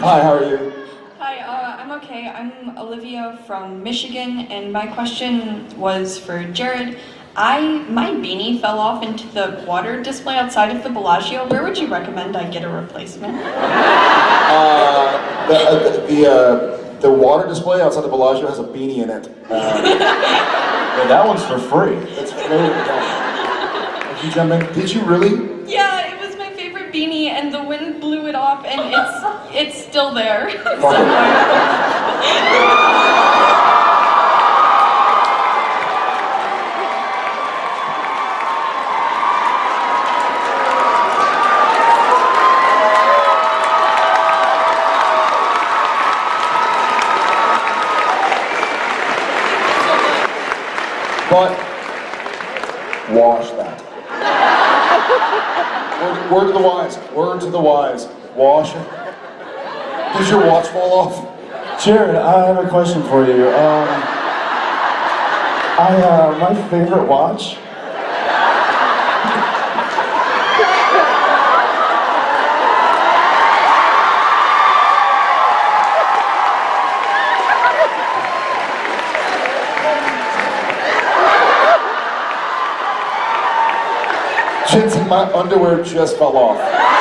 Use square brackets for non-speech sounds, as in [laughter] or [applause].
Hi, how are you? Hi, uh, I'm okay. I'm Olivia from Michigan, and my question was for Jared. I my beanie fell off into the water display outside of the Bellagio. Where would you recommend I get a replacement? [laughs] Uh, the uh, the, the, uh, the water display outside the Bellagio has a beanie in it. [laughs] Uh, Yeah, that one's for free. it's very If you jump in, did you really? Yeah, it was my favorite beanie, and the wind blew it off, and it's [laughs] it's still there. [laughs] But wash that. Word, word to the wise. Word to the wise. Wash. Did your watch fall off? Jared, I have a question for you. Um, I, uh, my favorite watch. Jensen, my underwear just fell off.